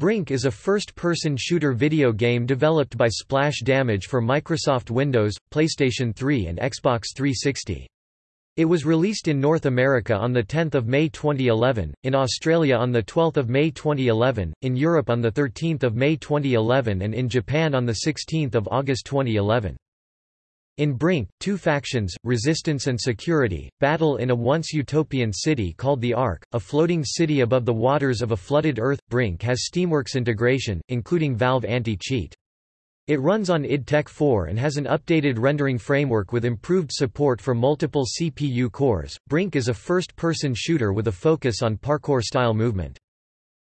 Brink is a first-person shooter video game developed by Splash Damage for Microsoft Windows, PlayStation 3 and Xbox 360. It was released in North America on 10 May 2011, in Australia on 12 May 2011, in Europe on 13 May 2011 and in Japan on 16 August 2011. In Brink, two factions, Resistance and Security, battle in a once utopian city called the Ark, a floating city above the waters of a flooded Earth. Brink has Steamworks integration, including Valve Anti-Cheat. It runs on id Tech 4 and has an updated rendering framework with improved support for multiple CPU cores. Brink is a first-person shooter with a focus on parkour-style movement.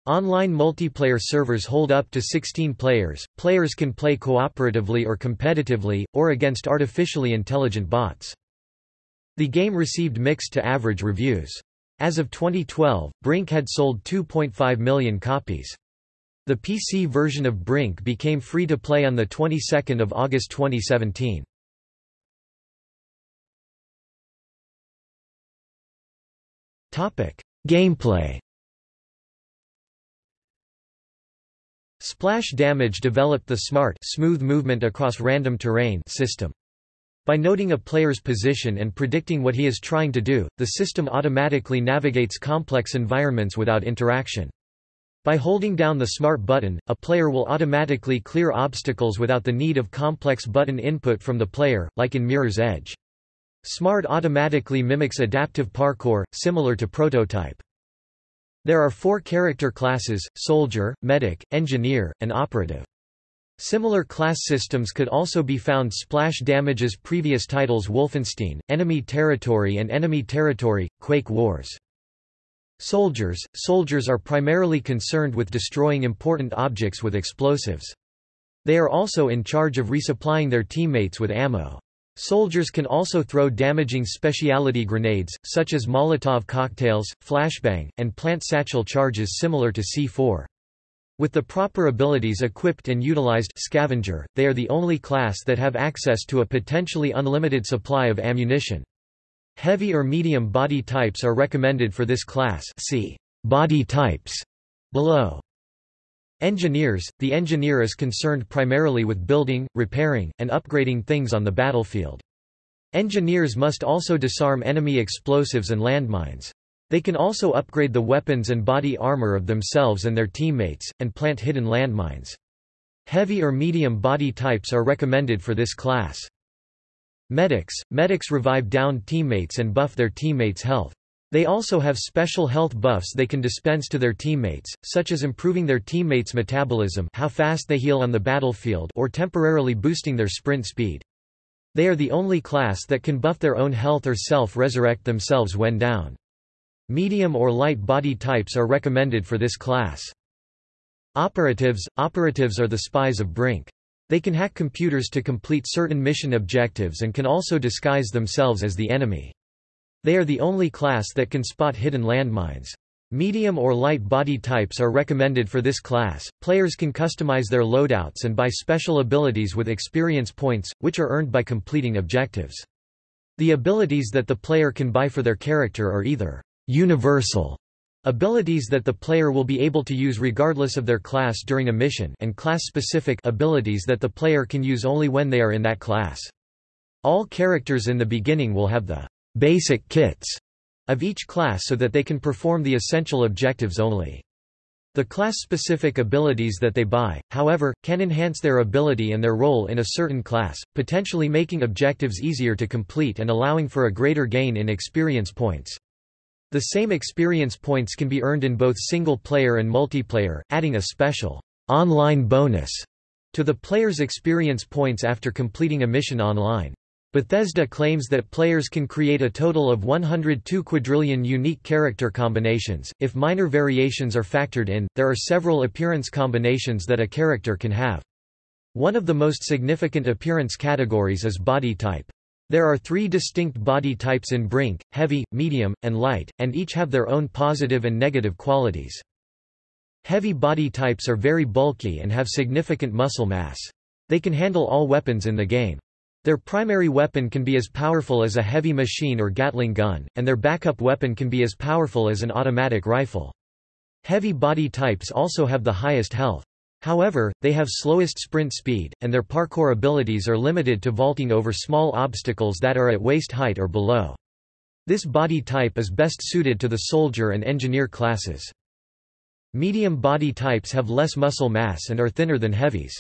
Online multiplayer servers hold up to 16 players. Players can play cooperatively or competitively, or against artificially intelligent bots. The game received mixed to average reviews. As of 2012, Brink had sold 2.5 million copies. The PC version of Brink became free to play on the 22nd of August 2017. Topic: Gameplay Splash Damage developed the SMART smooth movement across random terrain system. By noting a player's position and predicting what he is trying to do, the system automatically navigates complex environments without interaction. By holding down the SMART button, a player will automatically clear obstacles without the need of complex button input from the player, like in Mirror's Edge. SMART automatically mimics adaptive parkour, similar to Prototype. There are four character classes, Soldier, Medic, Engineer, and Operative. Similar class systems could also be found Splash Damage's previous titles Wolfenstein, Enemy Territory and Enemy Territory, Quake Wars. Soldiers Soldiers are primarily concerned with destroying important objects with explosives. They are also in charge of resupplying their teammates with ammo. Soldiers can also throw damaging specialty grenades, such as Molotov cocktails, flashbang, and plant satchel charges similar to C4. With the proper abilities equipped and utilized scavenger, they are the only class that have access to a potentially unlimited supply of ammunition. Heavy or medium body types are recommended for this class see body types below. Engineers – The engineer is concerned primarily with building, repairing, and upgrading things on the battlefield. Engineers must also disarm enemy explosives and landmines. They can also upgrade the weapons and body armor of themselves and their teammates, and plant hidden landmines. Heavy or medium body types are recommended for this class. Medics – Medics revive downed teammates and buff their teammates' health. They also have special health buffs they can dispense to their teammates, such as improving their teammates' metabolism how fast they heal on the battlefield or temporarily boosting their sprint speed. They are the only class that can buff their own health or self-resurrect themselves when down. Medium or light body types are recommended for this class. Operatives – Operatives are the spies of Brink. They can hack computers to complete certain mission objectives and can also disguise themselves as the enemy. They are the only class that can spot hidden landmines. Medium or light body types are recommended for this class. Players can customize their loadouts and buy special abilities with experience points, which are earned by completing objectives. The abilities that the player can buy for their character are either universal abilities that the player will be able to use regardless of their class during a mission and class-specific abilities that the player can use only when they are in that class. All characters in the beginning will have the basic kits of each class so that they can perform the essential objectives only. The class-specific abilities that they buy, however, can enhance their ability and their role in a certain class, potentially making objectives easier to complete and allowing for a greater gain in experience points. The same experience points can be earned in both single-player and multiplayer, adding a special online bonus to the player's experience points after completing a mission online. Bethesda claims that players can create a total of 102 quadrillion unique character combinations. If minor variations are factored in, there are several appearance combinations that a character can have. One of the most significant appearance categories is body type. There are three distinct body types in Brink, heavy, medium, and light, and each have their own positive and negative qualities. Heavy body types are very bulky and have significant muscle mass. They can handle all weapons in the game. Their primary weapon can be as powerful as a heavy machine or Gatling gun, and their backup weapon can be as powerful as an automatic rifle. Heavy body types also have the highest health. However, they have slowest sprint speed, and their parkour abilities are limited to vaulting over small obstacles that are at waist height or below. This body type is best suited to the soldier and engineer classes. Medium body types have less muscle mass and are thinner than heavies.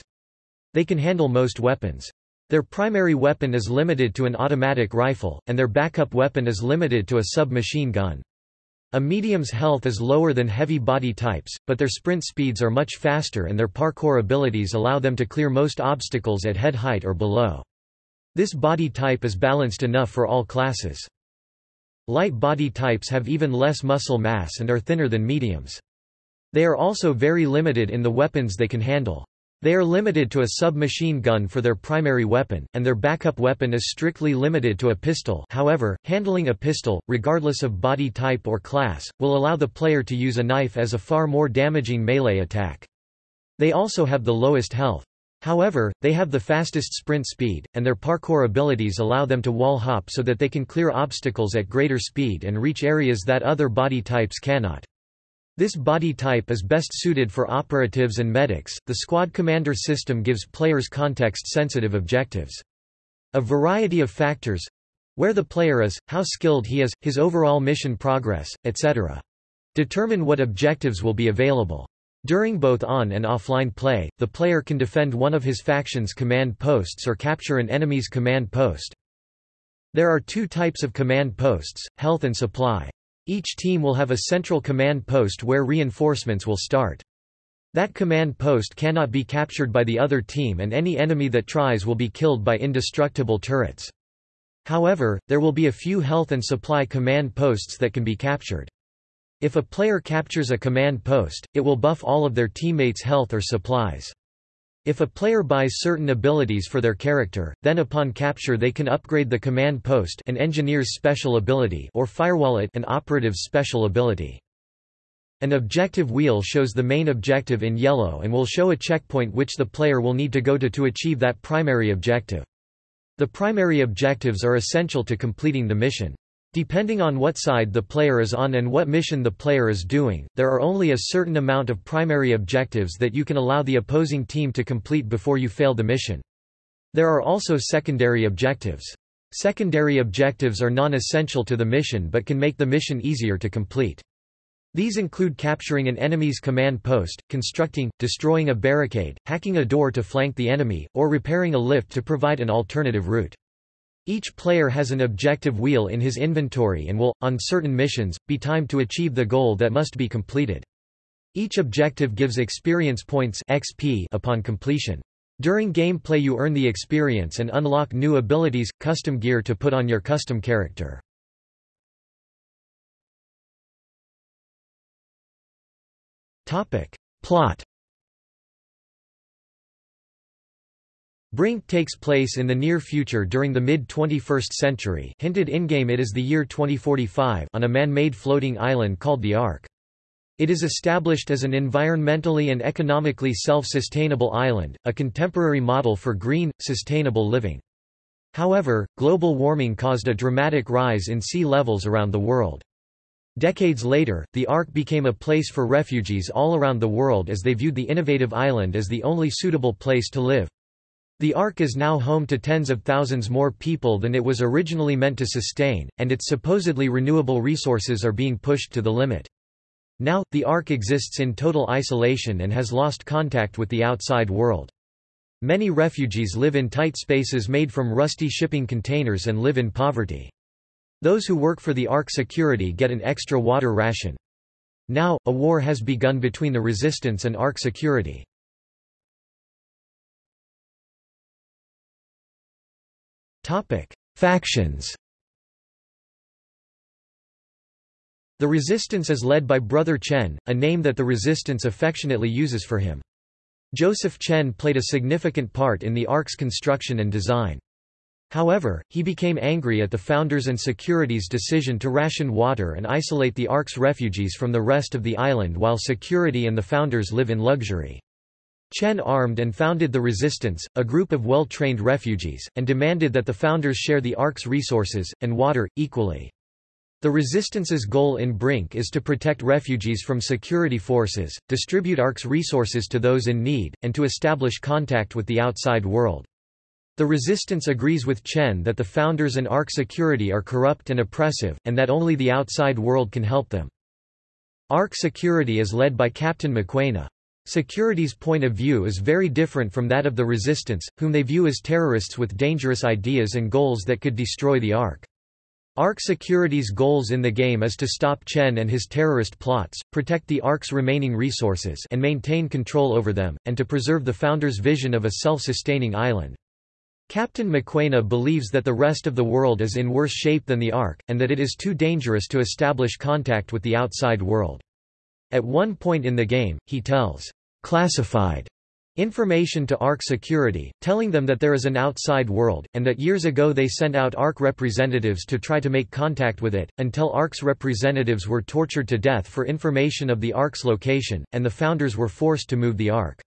They can handle most weapons. Their primary weapon is limited to an automatic rifle, and their backup weapon is limited to a submachine gun. A medium's health is lower than heavy body types, but their sprint speeds are much faster and their parkour abilities allow them to clear most obstacles at head height or below. This body type is balanced enough for all classes. Light body types have even less muscle mass and are thinner than mediums. They are also very limited in the weapons they can handle. They are limited to a submachine gun for their primary weapon, and their backup weapon is strictly limited to a pistol however, handling a pistol, regardless of body type or class, will allow the player to use a knife as a far more damaging melee attack. They also have the lowest health. However, they have the fastest sprint speed, and their parkour abilities allow them to wall hop so that they can clear obstacles at greater speed and reach areas that other body types cannot. This body type is best suited for operatives and medics. The squad commander system gives players context sensitive objectives. A variety of factors where the player is, how skilled he is, his overall mission progress, etc. determine what objectives will be available. During both on and offline play, the player can defend one of his faction's command posts or capture an enemy's command post. There are two types of command posts, health and supply. Each team will have a central command post where reinforcements will start. That command post cannot be captured by the other team and any enemy that tries will be killed by indestructible turrets. However, there will be a few health and supply command posts that can be captured. If a player captures a command post, it will buff all of their teammates' health or supplies. If a player buys certain abilities for their character, then upon capture they can upgrade the command post an engineer's special ability or firewall it an operative's special ability. An objective wheel shows the main objective in yellow and will show a checkpoint which the player will need to go to to achieve that primary objective. The primary objectives are essential to completing the mission. Depending on what side the player is on and what mission the player is doing, there are only a certain amount of primary objectives that you can allow the opposing team to complete before you fail the mission. There are also secondary objectives. Secondary objectives are non-essential to the mission but can make the mission easier to complete. These include capturing an enemy's command post, constructing, destroying a barricade, hacking a door to flank the enemy, or repairing a lift to provide an alternative route. Each player has an objective wheel in his inventory and will, on certain missions, be timed to achieve the goal that must be completed. Each objective gives experience points XP upon completion. During gameplay you earn the experience and unlock new abilities, custom gear to put on your custom character. Plot Brink takes place in the near future during the mid-21st century hinted in-game it is the year 2045 on a man-made floating island called the Ark. It is established as an environmentally and economically self-sustainable island, a contemporary model for green, sustainable living. However, global warming caused a dramatic rise in sea levels around the world. Decades later, the Ark became a place for refugees all around the world as they viewed the innovative island as the only suitable place to live. The Ark is now home to tens of thousands more people than it was originally meant to sustain, and its supposedly renewable resources are being pushed to the limit. Now, the Ark exists in total isolation and has lost contact with the outside world. Many refugees live in tight spaces made from rusty shipping containers and live in poverty. Those who work for the Ark security get an extra water ration. Now, a war has begun between the resistance and Ark security. Topic: Factions. The Resistance is led by Brother Chen, a name that the Resistance affectionately uses for him. Joseph Chen played a significant part in the Ark's construction and design. However, he became angry at the Founders and Security's decision to ration water and isolate the Ark's refugees from the rest of the island while Security and the Founders live in luxury. Chen armed and founded the Resistance, a group of well-trained refugees, and demanded that the founders share the Ark's resources, and water, equally. The Resistance's goal in Brink is to protect refugees from security forces, distribute Ark's resources to those in need, and to establish contact with the outside world. The Resistance agrees with Chen that the founders and Ark security are corrupt and oppressive, and that only the outside world can help them. Ark security is led by Captain Mokoena. Security's point of view is very different from that of the Resistance, whom they view as terrorists with dangerous ideas and goals that could destroy the Ark. Ark Security's goals in the game is to stop Chen and his terrorist plots, protect the Ark's remaining resources and maintain control over them, and to preserve the Founder's vision of a self-sustaining island. Captain Mokoena believes that the rest of the world is in worse shape than the Ark, and that it is too dangerous to establish contact with the outside world. At one point in the game, he tells classified information to Ark security, telling them that there is an outside world, and that years ago they sent out Ark representatives to try to make contact with it, until Ark's representatives were tortured to death for information of the Ark's location, and the founders were forced to move the Ark.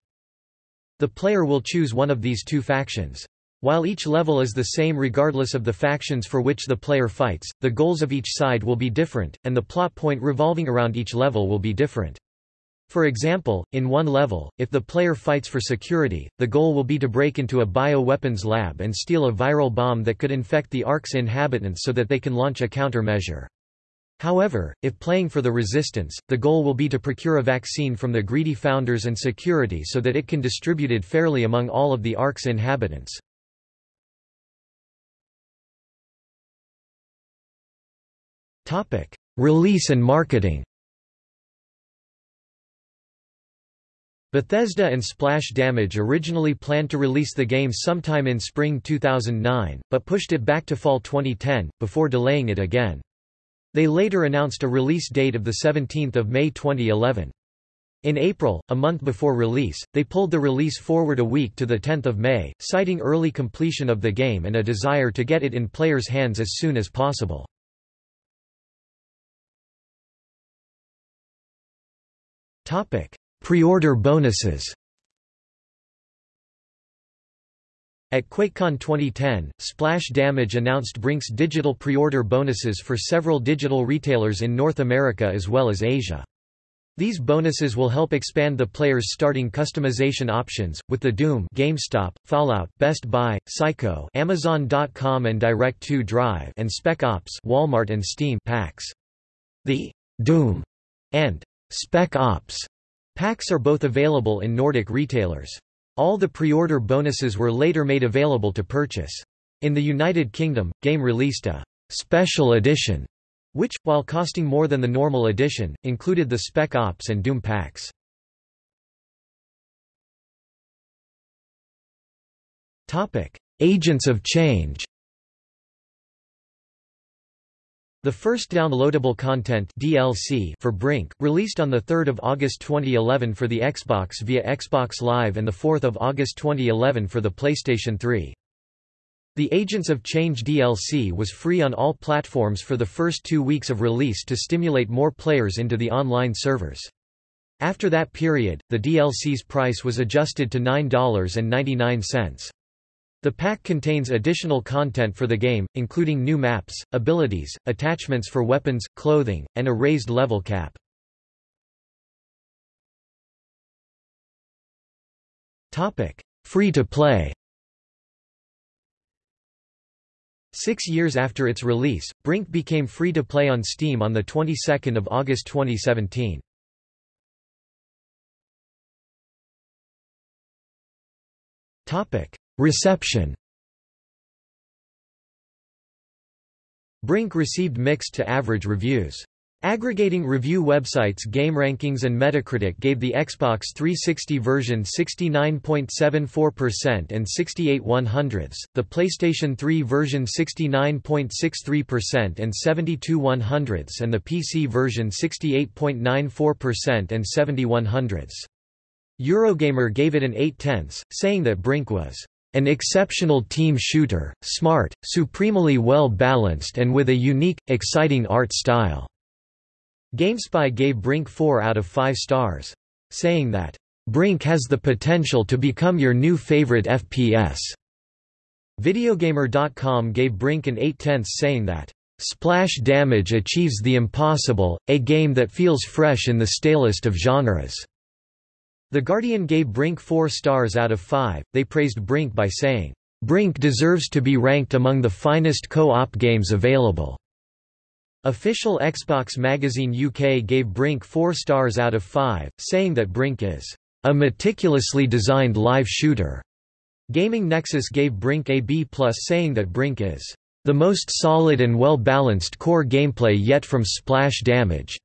The player will choose one of these two factions. While each level is the same regardless of the factions for which the player fights, the goals of each side will be different, and the plot point revolving around each level will be different. For example, in one level, if the player fights for security, the goal will be to break into a bioweapons lab and steal a viral bomb that could infect the Ark's inhabitants so that they can launch a countermeasure. However, if playing for the resistance, the goal will be to procure a vaccine from the greedy founders and security so that it can distribute it fairly among all of the Ark's inhabitants. Release and marketing Bethesda and Splash Damage originally planned to release the game sometime in spring 2009, but pushed it back to fall 2010, before delaying it again. They later announced a release date of 17 May 2011. In April, a month before release, they pulled the release forward a week to 10 May, citing early completion of the game and a desire to get it in players' hands as soon as possible. Pre-order bonuses At QuakeCon 2010, Splash Damage announced Brink's digital pre-order bonuses for several digital retailers in North America as well as Asia. These bonuses will help expand the player's starting customization options, with the Doom GameStop, Fallout, Best Buy, Psycho Amazon.com and Direct2 Drive and Spec Ops Walmart and Steam packs. The Doom and Spec Ops Packs are both available in Nordic retailers. All the pre-order bonuses were later made available to purchase. In the United Kingdom, Game released a «special edition» which, while costing more than the normal edition, included the Spec Ops and Doom packs. Agents of Change The first downloadable content DLC for Brink, released on 3 August 2011 for the Xbox via Xbox Live and 4 August 2011 for the PlayStation 3. The Agents of Change DLC was free on all platforms for the first two weeks of release to stimulate more players into the online servers. After that period, the DLC's price was adjusted to $9.99. The pack contains additional content for the game, including new maps, abilities, attachments for weapons, clothing, and a raised level cap. Free to play Six years after its release, Brink became free to play on Steam on the 22nd of August 2017. Topic: Reception Brink received mixed to average reviews. Aggregating review websites GameRankings and Metacritic gave the Xbox 360 version 69.74% and 68 100ths, the PlayStation 3 version 69.63% and 72 100ths and the PC version 68.94% and 70 100ths. Eurogamer gave it an 8 tenths, saying that Brink was an exceptional team shooter, smart, supremely well balanced and with a unique, exciting art style." GameSpy gave Brink 4 out of 5 stars. Saying that, "...Brink has the potential to become your new favorite FPS." Videogamer.com gave Brink an 8 tenths saying that, Splash Damage achieves the impossible, a game that feels fresh in the stalest of genres." The Guardian gave Brink 4 stars out of 5, they praised Brink by saying, "...Brink deserves to be ranked among the finest co-op games available." Official Xbox Magazine UK gave Brink 4 stars out of 5, saying that Brink is, "...a meticulously designed live shooter." Gaming Nexus gave Brink a B+, saying that Brink is, "...the most solid and well-balanced core gameplay yet from Splash Damage."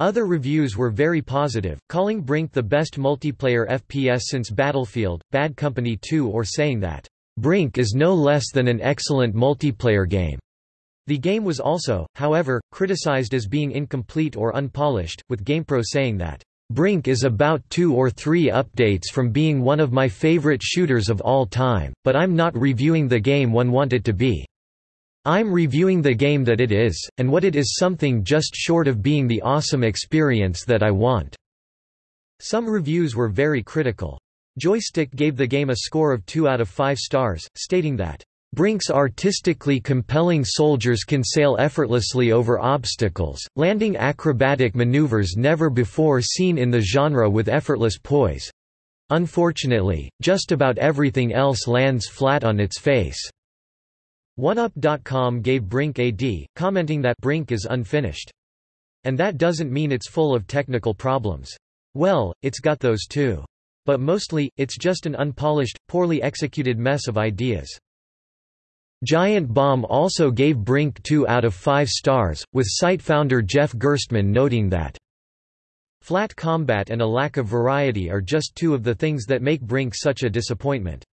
Other reviews were very positive, calling Brink the best multiplayer FPS since Battlefield, Bad Company 2 or saying that, "...Brink is no less than an excellent multiplayer game." The game was also, however, criticized as being incomplete or unpolished, with GamePro saying that, "...Brink is about two or three updates from being one of my favorite shooters of all time, but I'm not reviewing the game one want it to be. I'm reviewing the game that it is, and what it is something just short of being the awesome experience that I want." Some reviews were very critical. Joystiq gave the game a score of 2 out of 5 stars, stating that, Brink's artistically compelling soldiers can sail effortlessly over obstacles, landing acrobatic maneuvers never before seen in the genre with effortless poise. Unfortunately, just about everything else lands flat on its face. OneUp.com gave Brink a D, commenting that Brink is unfinished. And that doesn't mean it's full of technical problems. Well, it's got those too. But mostly, it's just an unpolished, poorly executed mess of ideas. Giant Bomb also gave Brink 2 out of 5 stars, with site founder Jeff Gerstmann noting that flat combat and a lack of variety are just two of the things that make Brink such a disappointment.